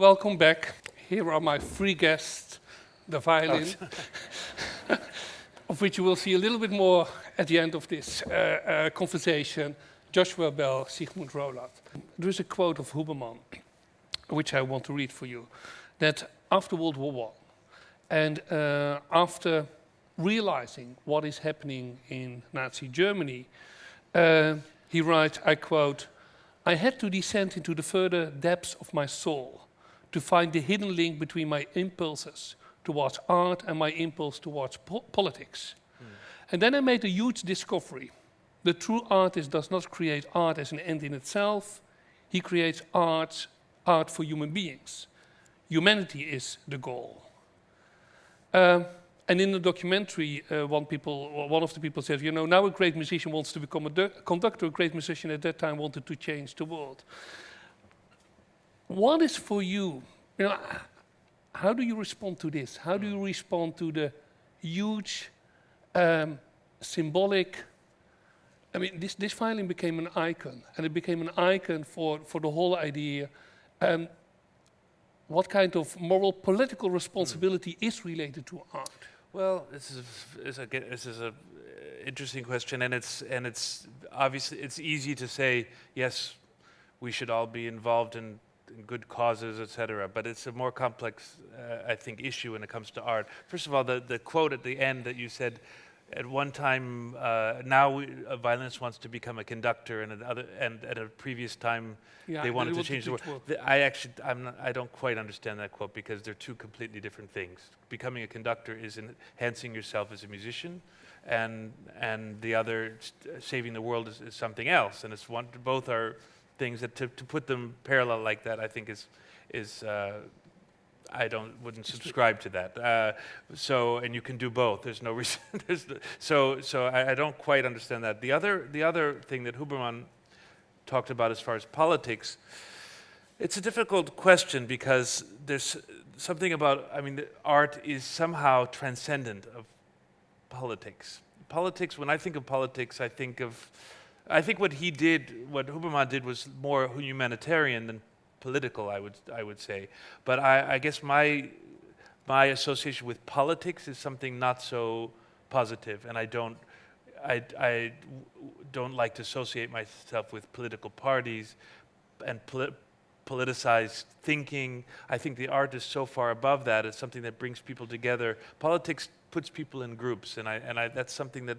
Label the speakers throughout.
Speaker 1: welcome back. Here are my three guests, the violin, of which you will see a little bit more at the end of this uh, uh, conversation. Joshua Bell, Sigmund Rolat. There is a quote of Huberman, which I want to read for you, that after World War I, and uh, after realizing what is happening in Nazi Germany, uh, he writes, I quote, I had to descend into the further depths of my soul to find the hidden link between my impulses towards art and my impulse towards po politics. Mm. And then I made a huge discovery. The true artist does not create art as an end in itself, he creates art, art for human beings. Humanity is the goal. Um, and in the documentary, uh, one, people, one of the people said, you know, now a great musician wants to become a conductor, a great musician at that time wanted to change the world. What is for you, you know, how do you respond to this? How do you respond to the huge um, symbolic, I mean, this, this violin became an icon, and it became an icon for, for the whole idea. Um, what kind of moral political responsibility mm. is related to art?
Speaker 2: Well, this is, is a, this is a uh, interesting question, and it's and it's obviously it's easy to say yes, we should all be involved in, in good causes, etc. But it's a more complex, uh, I think, issue when it comes to art. First of all, the the quote at the end that you said at one time, uh, now we, a violinist wants to become a conductor, and another, and at a previous time, yeah, they wanted to change the world. I actually, I'm not, I don't quite understand that quote because they're two completely different things. Becoming a conductor is enhancing yourself as a musician, and and the other, saving the world, is, is something else. And it's one, both are things that to, to put them parallel like that, I think is is. Uh, I don't wouldn't subscribe to that. Uh, so and you can do both. There's no reason. there's so so I, I, don't quite understand that. The other the other thing that Huberman talked about as far as politics, it's a difficult question because there's something about I mean art is somehow transcendent of politics. Politics. When I think of politics, I think of I think what he did, what Huberman did, was more humanitarian than political, I would, I would say. But I, I guess my, my association with politics is something not so positive, and I don't, I, I don't like to associate myself with political parties and poli politicized thinking. I think the art is so far above that. It's something that brings people together. Politics puts people in groups, and I, and I, that's something that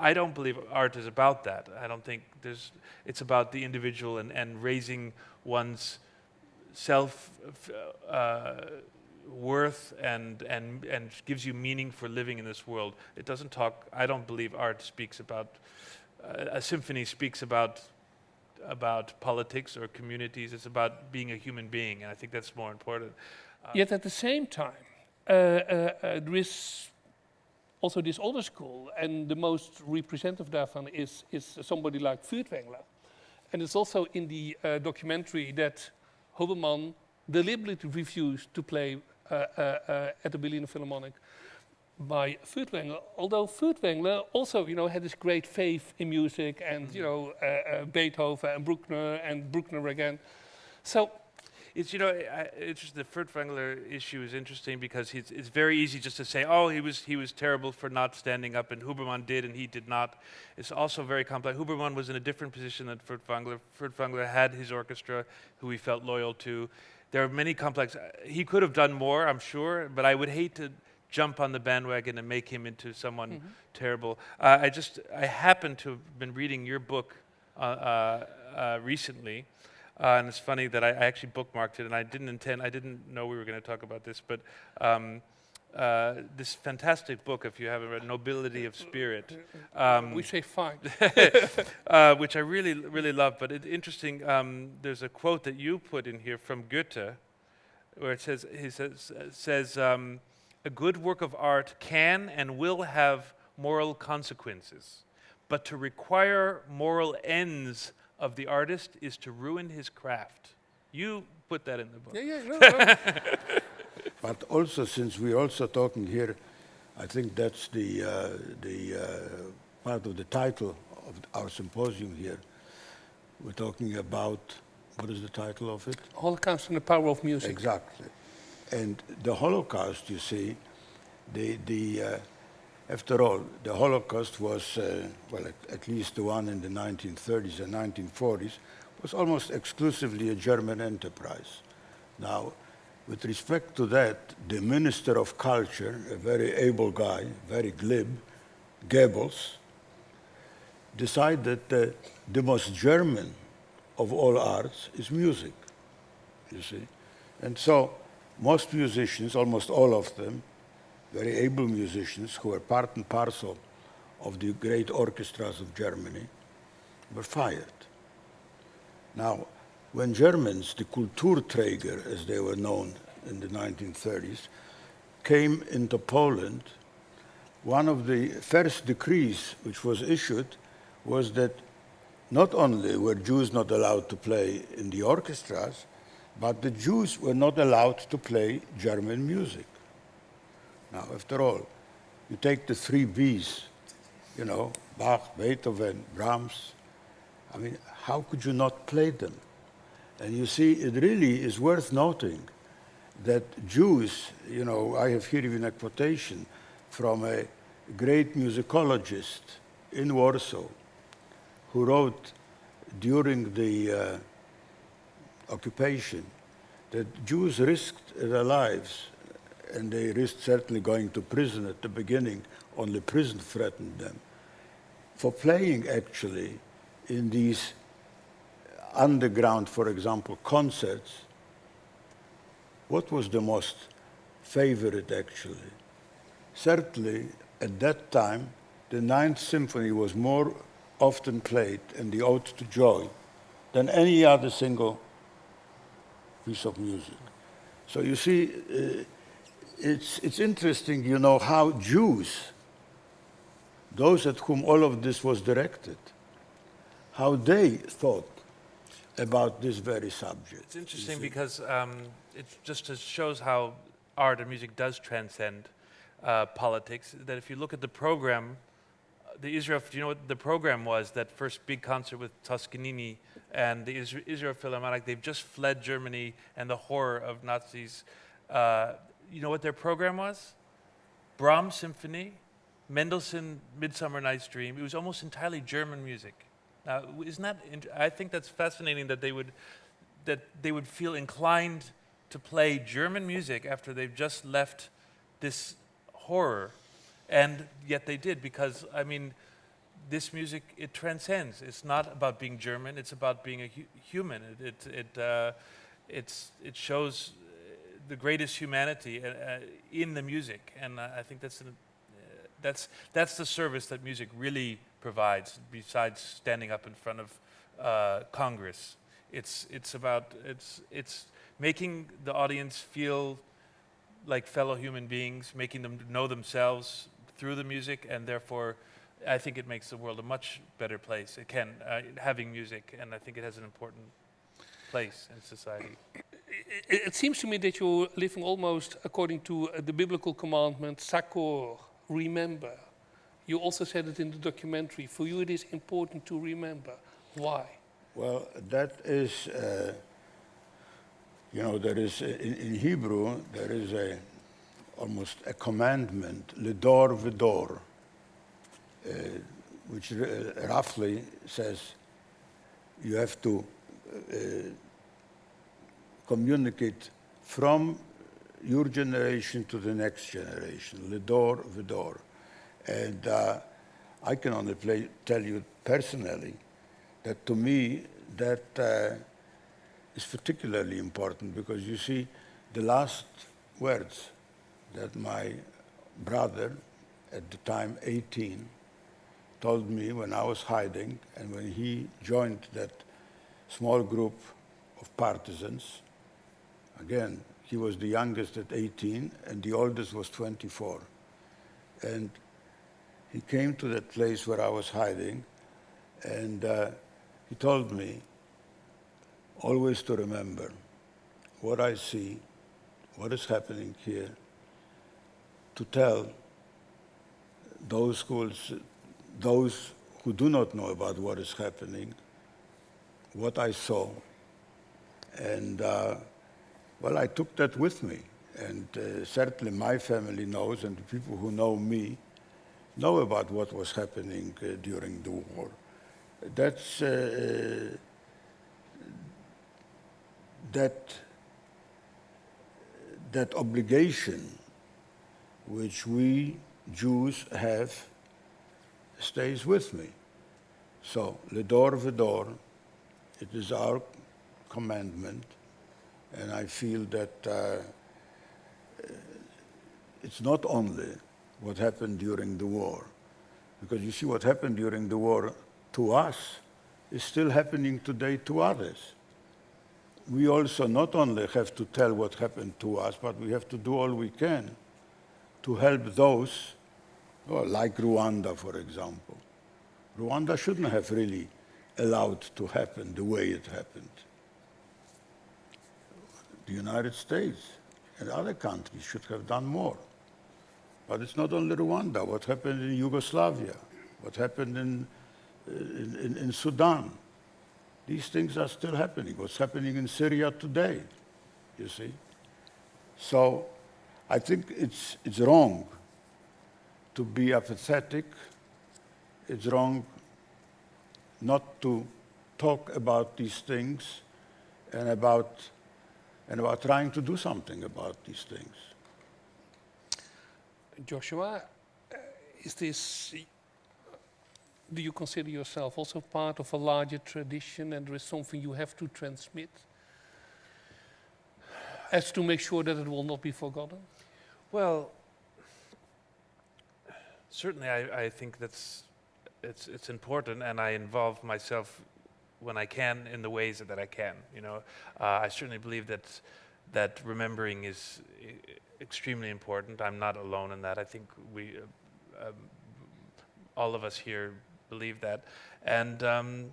Speaker 2: I don't believe art is about that. I don't think there's, it's about the individual and, and raising one's self uh, worth and, and, and gives you meaning for living in this world. It doesn't talk, I don't believe art speaks about, uh, a symphony speaks about, about politics or communities. It's about being a human being, and I think that's more important.
Speaker 1: Uh, Yet at the same time, uh, uh, uh, there is also this older school, and the most representative daarvan is, is somebody like Furtwängler. And it's also in the uh, documentary that Huberman deliberately refused to play uh, uh, uh at the Berlin Philharmonic by Furtwängler, although Furtwängler also, you know, had this great faith in music and, you know, uh, uh, Beethoven and Bruckner and Bruckner again. So
Speaker 2: it's you know I, it's just the Furtwängler issue is interesting because it's, it's very easy just to say oh he was he was terrible for not standing up and Huberman did and he did not. It's also very complex. Huberman was in a different position than Furtwängler. Furtwängler had his orchestra who he felt loyal to. There are many complex. He could have done more, I'm sure, but I would hate to jump on the bandwagon and make him into someone mm -hmm. terrible. Uh, I just I happen to have been reading your book uh, uh, uh recently. Uh, and it's funny that I, I, actually bookmarked it, and I didn't intend, I didn't know we were going to talk about this, but um, uh, this fantastic book, if you haven't read, Nobility of Spirit.
Speaker 1: Um, we say fine.
Speaker 2: uh, which I really, really love. But it's interesting, um, there's a quote that you put in here from Goethe, where it says, he says, says um, a good work of art can and will have moral consequences, but to require moral ends of the artist is to ruin his craft. You put that in the book.
Speaker 1: Yeah, yeah, no, no.
Speaker 3: but also, since we're also talking here, I think that's the, uh, the uh, part of the title of our symposium here. We're talking about What is the title of it?
Speaker 1: Holocaust and the Power of Music.
Speaker 3: Exactly. And the Holocaust, you see, the, the, uh, after all, the Holocaust was, uh, well, at, at, least the one in the 1930s and 1940s, was almost exclusively a German enterprise. Now, with respect to that, the Minister of Culture, a very able guy, very glib, Goebbels, decided that the most German of all arts is music, you see. And so most musicians, almost all of them, very able musicians who were part and parcel of the great orchestras of Germany, were fired. Now, when Germans, the Kulturträger, as they were known in the 1930s, came into Poland, one of the first decrees which was issued was that not only were Jews not allowed to play in the orchestras, but the Jews were not allowed to play German music. Now, after all, you take the three Bs, you know, Bach, Beethoven, Brahms. I mean, how could you not play them? And you see, it really is worth noting that Jews, you know, I have here even a quotation from a great musicologist in Warsaw who wrote during the uh, occupation that Jews risked their lives and they risked certainly going to prison at the beginning, only prison threatened them, for playing actually in these underground, for example, concerts. What was the most favorite actually? Certainly at that time, the Ninth Symphony was more often played in the Ode to Joy than any other single piece of music. So you see, uh, it's, it's interesting, you know, how Jews, those at whom all of this was directed, how they thought about this very subject.
Speaker 2: It's interesting because um, it just shows how art and music does transcend uh, politics. That if you look at the program, uh, the Israel, do you know what the program was? That first big concert with Toscanini and the Israel Philharmonic, they've just fled Germany and the horror of Nazis. Uh, you know what their program was? Brahms Symphony, Mendelssohn Midsummer Night's Dream. It was almost entirely German music. Now, isn't that? I think that's fascinating that they would that they would feel inclined to play German music after they've just left this horror, and yet they did because I mean, this music it transcends. It's not about being German. It's about being a hu human. It it it, uh, it's it shows the greatest humanity uh, uh, in the music, and I think that's an, uh, that's that's the service that music really provides. Besides standing up in front of uh, Congress, it's it's about it's it's making the audience feel like fellow human beings, making them know themselves through the music, and therefore, I think it makes the world a much better place. It can uh, having music, and I think it has an important place in society
Speaker 1: it, it, seems to me that you're living almost according to uh, the biblical commandment, zachor, remember. You also said it in the documentary. For you, it is important to remember. Why?
Speaker 3: Well, that is, uh, you know, there is, uh, in, in, Hebrew, there is a, almost a commandment, ledor vidor, uh, which uh, roughly says you have to uh, communicate from your generation to the next generation, door Lidor Vidor. And uh, I can only play, tell you personally that to me that uh, is particularly important because you see the last words that my brother, at the time 18, told me when I was hiding and when he joined that small group of partisans Again, he was the youngest at 18 and the oldest was 24. And he came to that place where I was hiding and uh, he told me always to remember what I see, what is happening here, to tell those who, those who do not know about what is happening, what I saw, And uh, well, I took that with me. And uh, certainly my family knows, and the people who know me know about what was happening uh, during the war. That's uh, that that obligation which we Jews have stays with me. So, Ledor Vedor, it is our commandment, and I feel that uh, it's not only what happened during the war, because you see what happened during the war to us is still happening today to others we also not only have to tell what happened to us, but we have to do all we can to help those, well, like Rwanda, for example. Rwanda shouldn't have really allowed to happen the way it happened. The United States and other countries should have done more. But it's not only Rwanda. What happened in Yugoslavia, what happened in, in, in, Sudan, these things are still happening. What's happening in Syria today, you see? So I think it's, it's wrong to be apathetic. It's wrong not to talk about these things and about, and about trying to do something about these things.
Speaker 1: Joshua, uh, is this do you consider yourself also part of a larger tradition and there is something you have to transmit as to make sure that it will not be forgotten?
Speaker 2: Well, certainly I, I think that's it's it's important and I involve myself when I can in the ways that I can. You know, uh, I certainly believe that that remembering is extremely important. I'm not alone in that. I think we, uh, um, all of us here believe that. And um,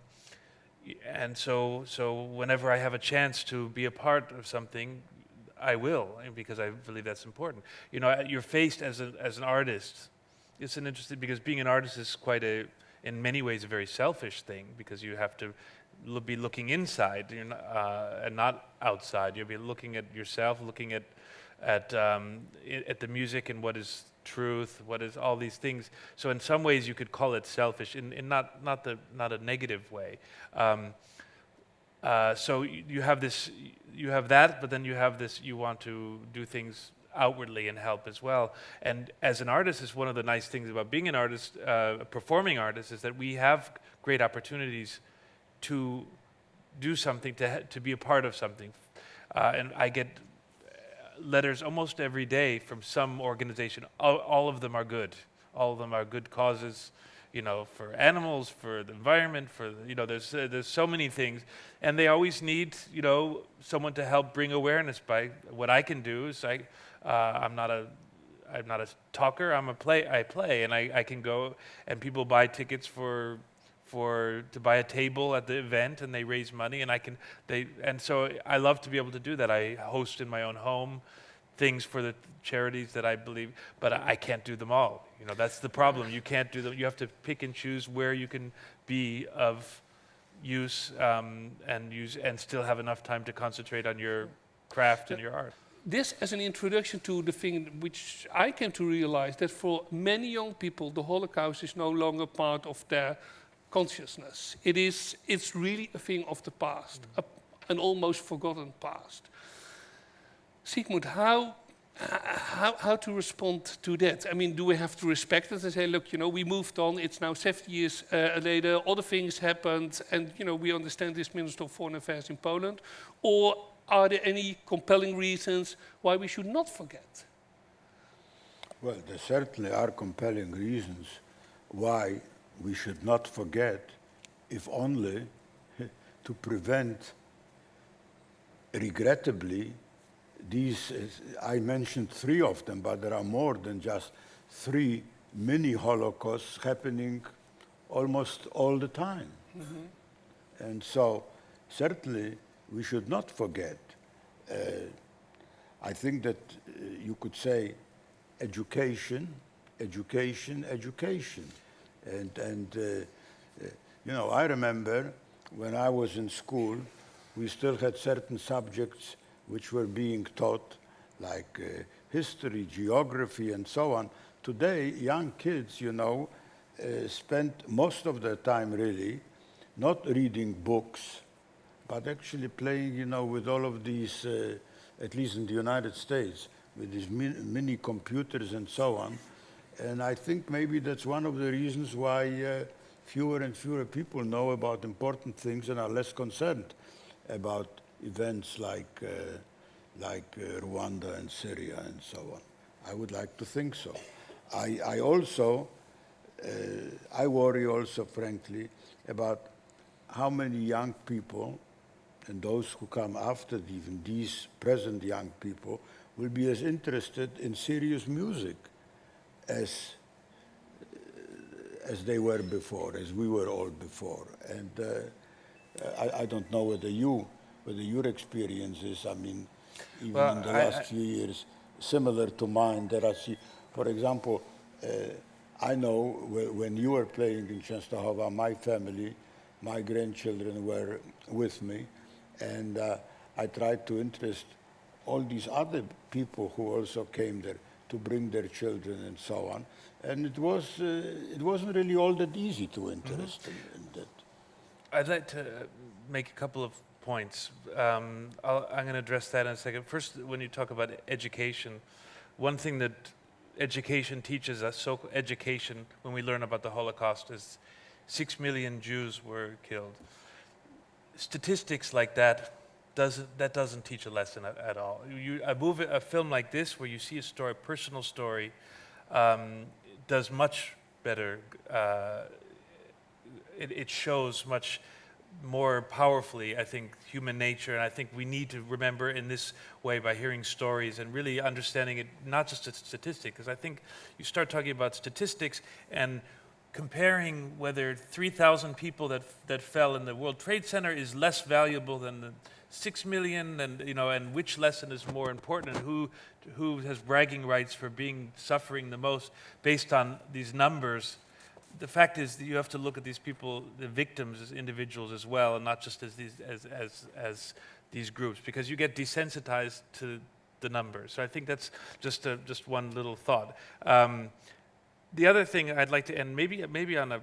Speaker 2: and so so whenever I have a chance to be a part of something, I will because I believe that's important. You know, you're faced as a, as an artist. It's an interesting because being an artist is quite a in many ways a very selfish thing because you have to be looking inside not, uh, and not outside. You'll be looking at yourself, looking at at um, at the music and what is truth, what is all these things. So in some ways you could call it selfish, in, in not, not, the, not a negative way. Um, uh, so you, you have this, you have that, but then you have this, you want to do things outwardly and help as well. And as an artist, is one of the nice things about being an artist, uh, a performing artist, is that we have great opportunities to do something, to, to be a part of something. Uh, and I get letters almost every day from some organization. All, all, of them are good. All of them are good causes, you know, for animals, for the environment, for, you know, there's, uh, there's so many things. And they always need, you know, someone to help bring awareness by what I can do is I, uh, I'm not a, I'm not a talker, I'm a play, I play and I, I can go and people buy tickets for for to buy a table at the event and they raise money and I can they and so I love to be able to do that. I host in my own home things for the charities that I believe, but I can't do them all. You know, that's the problem. You can't do them. You have to pick and choose where you can be of use um, and use and still have enough time to concentrate on your craft and your art.
Speaker 1: This as an introduction to the thing which I came to realize that for many young people the Holocaust is no longer part of their consciousness. It is, it's really a thing of the past, mm. a, an almost forgotten past. Sigmund, how, how, how to respond to that? I mean, do we have to respect it and say, look, you know, we moved on, it's now 70 years uh, later, other things happened, and, you know, we understand this Minister of Foreign Affairs in Poland? Or are there any compelling reasons why we should not forget?
Speaker 3: Well, there certainly are compelling reasons why we should not forget, if only to prevent, regrettably, these, I mentioned three of them, but there are more than just three mini Holocausts happening almost all the time. Mm -hmm. And so, certainly, we should not forget. Uh, I think that uh, you could say education, education, education. And, and uh, uh, you know, I remember when I was in school, we still had certain subjects which were being taught, like uh, history, geography, and so on. Today, young kids, you know, uh, spend most of their time really not reading books, but actually playing, you know, with all of these, uh, at least in the United States, with these min mini computers and so on. And I think maybe that's one of the reasons why uh, fewer and fewer people know about important things and are less concerned about events like, uh, like uh, Rwanda and Syria and so on. I would like to think so. I, I also, uh, I worry also, frankly, about how many young people and those who come after even these present young people will be as interested in serious music as as they were before, as we were all before. And uh, I, I, don't know whether you, whether your experience is, I mean, even well, in the I, last I, few years, similar to mine. that I see. for example, uh, I know when you were playing in Częstochowa, my family, my grandchildren were with me, and uh, I tried to interest all these other people who also came there to bring their children and so on. And it, was, uh, it wasn't really all that easy to interest mm -hmm. in, in, that.
Speaker 2: I'd like to make a couple of points. Um, i am going to address that in a second. First, when you talk about education, one thing that education teaches us, so education, when we learn about the Holocaust, is six million Jews were killed. Statistics like that doesn't, that doesn't teach a lesson at, at all. You, a, movie, a film like this, where you see a story, personal story, um, does much better. Uh, it, it, shows much more powerfully, I think, human nature. And I think we need to remember in this way by hearing stories and really understanding it, not just a statistic, because I think you start talking about statistics and comparing whether 3,000 people that, that fell in the World Trade Center is less valuable than the six million and you know and which lesson is more important and who who has bragging rights for being suffering the most based on these numbers the fact is that you have to look at these people the victims as individuals as well and not just as these as as as these groups because you get desensitized to the numbers so i think that's just a, just one little thought um, the other thing i'd like to end maybe maybe on a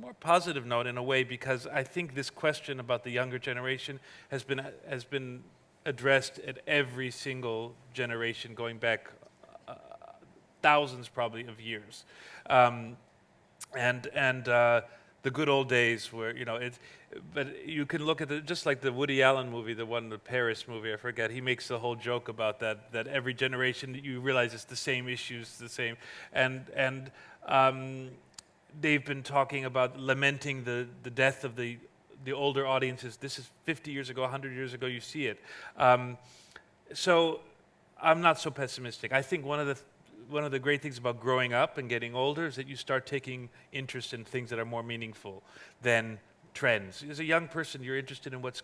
Speaker 2: more positive note in a way because I think this question about the younger generation has been has been addressed at every single generation going back uh, thousands probably of years. Um, and and uh, the good old days where you know it but you can look at the just like the Woody Allen movie the one the Paris movie I forget he makes the whole joke about that that every generation you realize it's the same issues the same and and um, they've been talking about lamenting the, the death of the, the older audiences. This is 50 years ago, 100 years ago, you see it. Um, so I'm not so pessimistic. I think one of the one of the great things about growing up and getting older is that you start taking interest in things that are more meaningful than trends. As a young person, you're interested in what's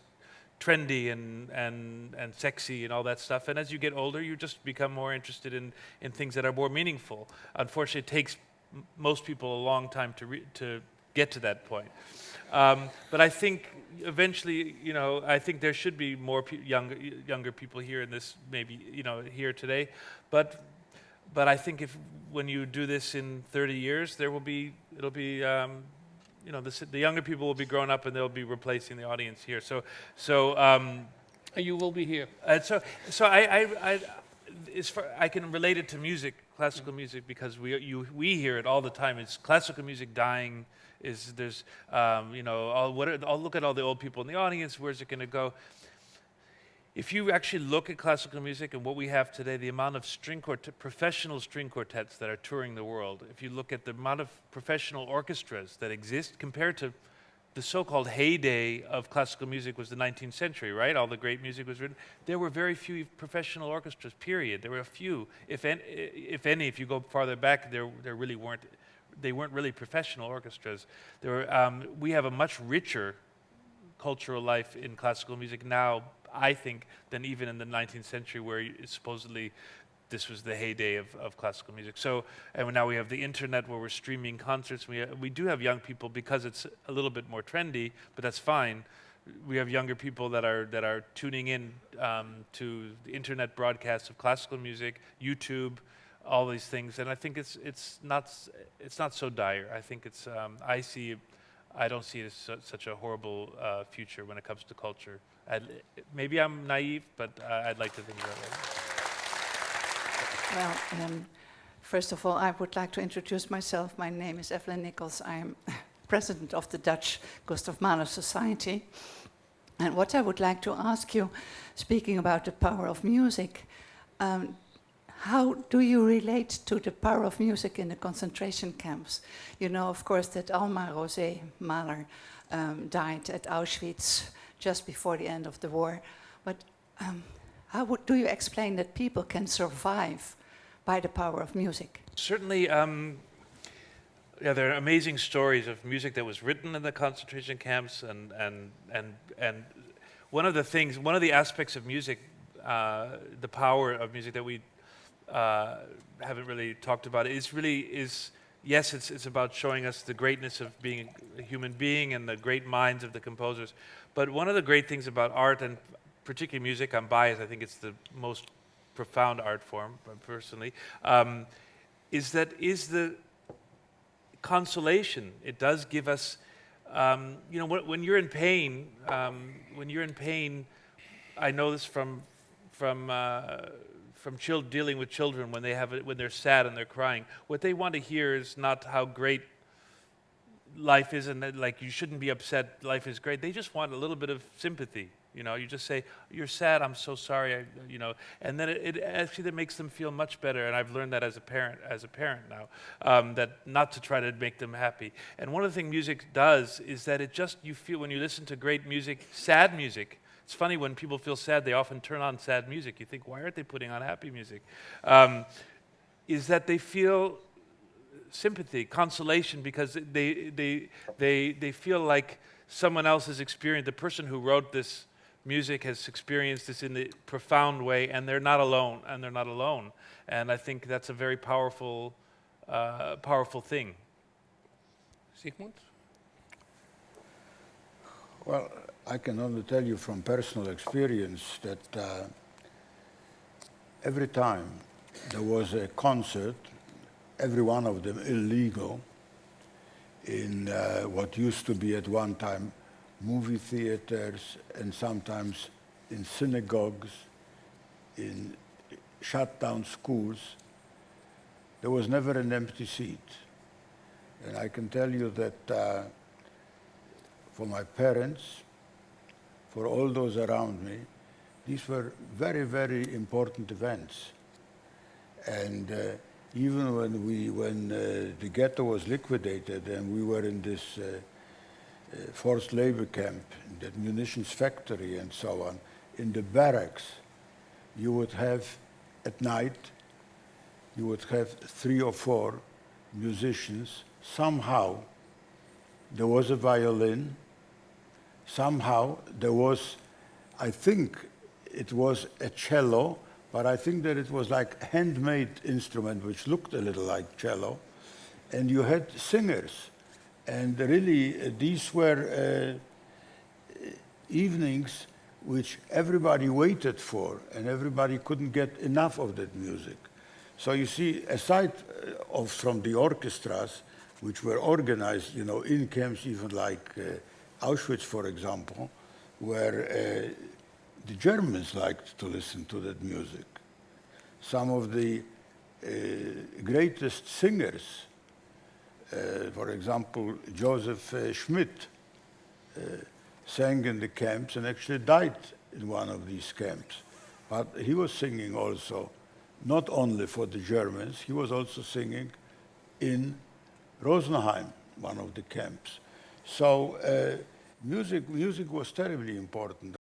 Speaker 2: trendy and, and, and sexy and all that stuff. And as you get older, you just become more interested in, in things that are more meaningful. Unfortunately, it takes most people a long time to, to get to that point. Um, but I think eventually, you know, I think there should be more pe younger, younger people here in this, maybe, you know, here today. But, but I think if when you do this in 30 years, there will be, it'll be, um, you know, the, the, younger people will be grown up and they'll be replacing the audience here. So, so. Um,
Speaker 1: you will be here.
Speaker 2: And so, so I, I, I, far, I can relate it to music classical music because we, you, we hear it all the time. It's classical music dying. Is there's um, you know all, what are, I'll look at all the old people in the audience. Where's it going to go? If you actually look at classical music and what we have today, the amount of string quartet, professional string quartets that are touring the world, if you look at the amount of professional orchestras that exist compared to the so-called heyday of classical music was the 19th century, right? All the great music was written. There were very few professional orchestras, period. There were a few, if any, if, any, if you go farther back, there, there really weren't, they weren't really professional orchestras. There were, um, we have a much richer cultural life in classical music now, I think, than even in the 19th century where supposedly this was the heyday of, of classical music. So, and now we have the internet where we're streaming concerts. We, we do have young people because it's a little bit more trendy, but that's fine. we have younger people that are that are tuning in um, to the internet broadcasts of classical music, YouTube, all these things, and I think it's it's not it's not so dire. I think it's um, I see, I don't see it as su- such a horrible uh, future when it comes to culture. I'd, maybe I'm naive, but uh, I'd like to think that way.
Speaker 4: Well, um, first of all, I would like to introduce myself. My name is Evelyn Nichols. I am president of the Dutch Gustav Mahler Society. And what I would like to ask you, speaking about the power of music, um, how do you relate to the power of music in the concentration camps? You know, of course, that Alma Rosé Mahler um, died at Auschwitz just before the end of the war. But um, how would, do you explain that people can survive by the power of music?
Speaker 2: Certainly, um, yeah, there are amazing stories of music that was written in the concentration camps, and and and and one of the things, one of the aspects of music, uh, the power of music that we uh, haven't really talked about is really is yes, it's it's about showing us the greatness of being a human being and the great minds of the composers, but one of the great things about art and particularly music, I'm biased. I think it's the most profound art form, personally, um, is that is the consolation. It does give us, um, you know, when, when you're in pain, um, when you're in pain, I know this from from uh, from chil- dealing with children when they have when they're sad and they're crying. What they want to hear is not how great life is and that, like you shouldn't be upset. Life is great. They just want a little bit of sympathy. You know, you just say, "You're sad. I'm so sorry." I, you know, and then it, it actually that makes them feel much better. And I've learned that as a parent, as a parent now, um, that not to try to make them happy. And one of the things music does is that it just you feel when you listen to great music, sad music. It's funny when people feel sad, they often turn on sad music. You think, why aren't they putting on happy music? Um, is that they feel sympathy, consolation, because they, they, they, they feel like someone else has experienced, the person who wrote this music has experienced this in a profound way, and they're not alone, and they're not alone. And I think that's a very powerful, uh, powerful thing.
Speaker 1: Sigmund?
Speaker 3: Well, I can only tell you from personal experience that uh, every time there was a concert, every one of them illegal, in uh, what used to be at one time movie theaters and sometimes in synagogues, in shut down schools, there was never an empty seat. And I can tell you that uh, for my parents, for all those around me, these were very, very important events. And uh, even when we, when uh, the ghetto was liquidated and we were in this uh, uh, forced labor camp, that munitions factory and so on, in the barracks, you would have at night, you would have three or four musicians. Somehow, there was a violin. Somehow, there was, I think it was a cello, but I think that it was like a handmade instrument which looked a little like cello. And you had singers. And really, uh, these were uh, evenings which everybody waited for, and everybody couldn't get enough of that music. So you see, aside uh, of from the orchestras, which were organized, you know, in camps, even like uh, Auschwitz, for example, where uh, the Germans liked to listen to that music. Some of the uh, greatest singers, uh, for example, Joseph uh, Schmidt, uh, sang in the camps and actually died in one of these camps. But he was singing also, not only for the Germans, he was also singing in Rosenheim, one of the camps. So uh, music, music was terribly important.